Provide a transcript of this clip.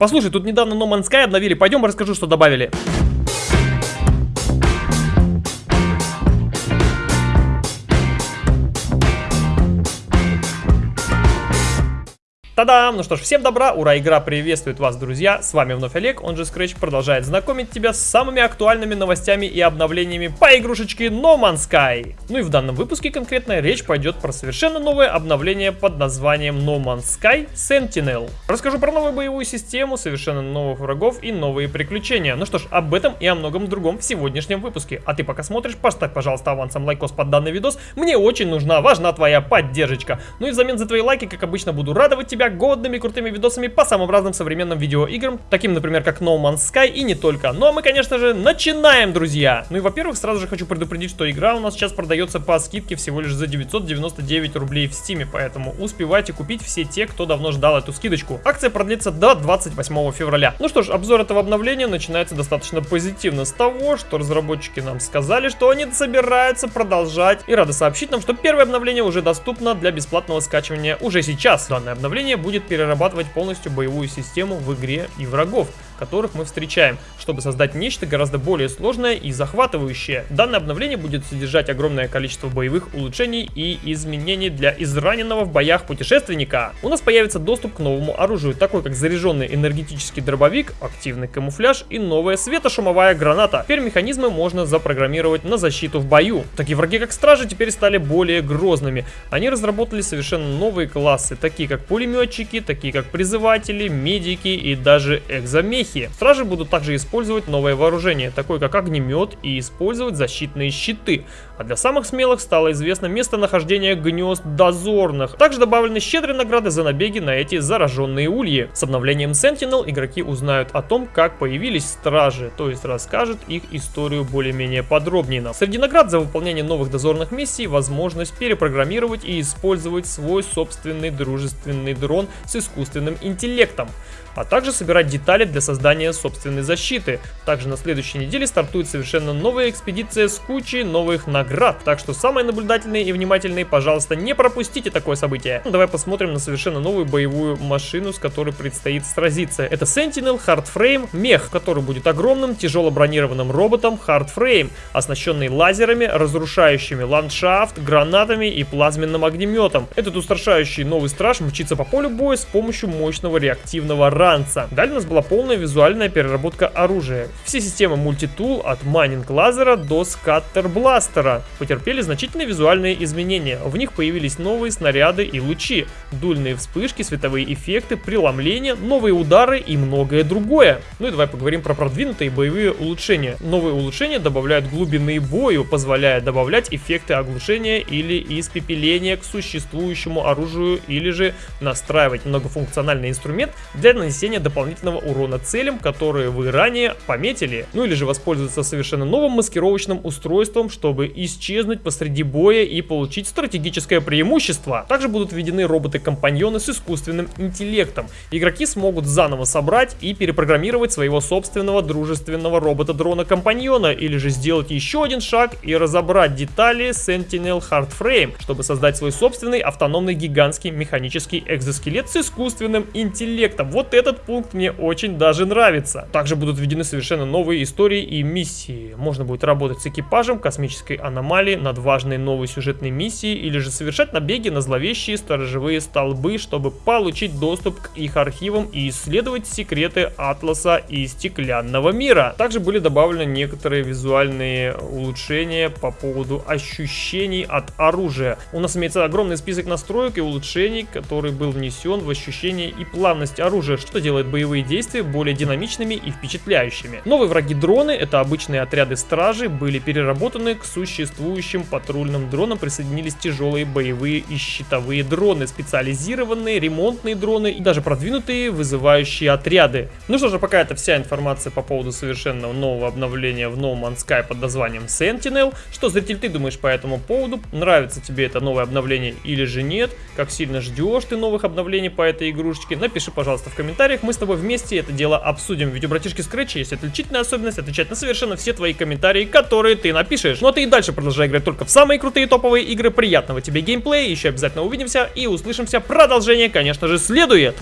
Послушай, тут недавно No Man's Sky обновили, пойдем расскажу, что добавили. Та-дам! Ну что ж, всем добра, ура, игра приветствует вас, друзья. С вами вновь Олег, он же Scratch, продолжает знакомить тебя с самыми актуальными новостями и обновлениями по игрушечке No Man's Sky. Ну и в данном выпуске конкретно речь пойдет про совершенно новое обновление под названием No Man's Sky Sentinel. Расскажу про новую боевую систему, совершенно новых врагов и новые приключения. Ну что ж, об этом и о многом другом в сегодняшнем выпуске. А ты пока смотришь, поставь, пожалуйста, авансом лайкос под данный видос. Мне очень нужна, важна твоя поддержка. Ну и взамен за твои лайки, как обычно, буду радовать тебя годными крутыми видосами по самым разным современным видеоиграм, таким, например, как No Man's Sky и не только. Ну а мы, конечно же, начинаем, друзья! Ну и, во-первых, сразу же хочу предупредить, что игра у нас сейчас продается по скидке всего лишь за 999 рублей в Стиме, поэтому успевайте купить все те, кто давно ждал эту скидочку. Акция продлится до 28 февраля. Ну что ж, обзор этого обновления начинается достаточно позитивно с того, что разработчики нам сказали, что они собираются продолжать и рады сообщить нам, что первое обновление уже доступно для бесплатного скачивания уже сейчас. Данное обновление будет перерабатывать полностью боевую систему в игре и врагов которых мы встречаем, чтобы создать нечто гораздо более сложное и захватывающее. Данное обновление будет содержать огромное количество боевых улучшений и изменений для израненного в боях путешественника. У нас появится доступ к новому оружию, такой как заряженный энергетический дробовик, активный камуфляж и новая светошумовая граната. Теперь механизмы можно запрограммировать на защиту в бою. Такие враги как стражи теперь стали более грозными. Они разработали совершенно новые классы, такие как пулеметчики, такие как призыватели, медики и даже экзомехи успехи. Стражи будут также использовать новое вооружение, такое как огнемет, и использовать защитные щиты. А для самых смелых стало известно местонахождение гнезд дозорных. Также добавлены щедрые награды за набеги на эти зараженные ульи. С обновлением Sentinel игроки узнают о том, как появились стражи, то есть расскажут их историю более-менее подробнее. Среди наград за выполнение новых дозорных миссий возможность перепрограммировать и использовать свой собственный дружественный дрон с искусственным интеллектом а также собирать детали для создания собственной защиты. Также на следующей неделе стартует совершенно новая экспедиция с кучей новых наград, так что самые наблюдательные и внимательные, пожалуйста, не пропустите такое событие. Ну, давай посмотрим на совершенно новую боевую машину, с которой предстоит сразиться. Это Sentinel Hardframe мех, который будет огромным тяжело бронированным роботом Hardframe, оснащенный лазерами, разрушающими ландшафт, гранатами и плазменным огнеметом. Этот устрашающий новый страж мчится по полю боя с помощью мощного реактивного ранца. Далее у нас была полная визуальная переработка оружия. Все системы мультитул от майнинг лазера до скаттер бластера потерпели значительные визуальные изменения. В них появились новые снаряды и лучи, дульные вспышки, световые эффекты, преломления, новые удары и многое другое. Ну и давай поговорим про продвинутые боевые улучшения. Новые улучшения добавляют глубины бою, позволяя добавлять эффекты оглушения или испепеления к существующему оружию или же настраивать многофункциональный инструмент для нанесения дополнительного урона целям, которые вы ранее пометили. Ну или же воспользоваться совершенно новым маскировочным устройством, чтобы исчезнуть посреди боя и получить стратегическое преимущество. Также будут введены роботы-компаньоны с искусственным интеллектом. Игроки смогут заново собрать и перепрограммировать своего собственного дружественного робота-дрона-компаньона или же сделать еще один шаг и разобрать детали Sentinel Hardframe, чтобы создать свой собственный автономный гигантский механический экзоскелет с искусственным интеллектом. Вот этот пункт мне очень даже нравится. Также будут введены совершенно новые истории и миссии. Можно будет работать с экипажем космической аномалии над важной новой сюжетной миссией или же совершать набеги на зловещие сторожевые столбы, чтобы получить доступ к их архивам и исследовать секреты Атласа и Стеклянного мира. Также были добавлены некоторые визуальные улучшения по поводу ощущений от оружия. У нас имеется огромный список настроек и улучшений, который был внесен в ощущение и плавность оружия, что делает боевые действия более динамичными и впечатляющими. Новые враги-дроны, это обычные отряды стражи, были переработаны к существующим патрульным дронам, присоединились тяжелые боевые и щитовые дроны, специализированные ремонтные дроны и даже продвинутые вызывающие отряды. Ну что же, пока это вся информация по поводу совершенно нового обновления в No Man's Sky под названием Sentinel. Что, зритель, ты думаешь по этому поводу? Нравится тебе это новое обновление или же нет? Как сильно ждешь ты новых обновлений по этой игрушечке? Напиши, пожалуйста, в комментариях, мы с тобой вместе это дело обсудим. Ведь у братишки Scratch есть отличительная особенность отвечать на совершенно все твои комментарии, которые ты напишешь. Ну а ты и дальше продолжай играть только в самые крутые топовые игры. Приятного тебе геймплея, еще обязательно увидимся и услышимся. Продолжение, конечно же, следует.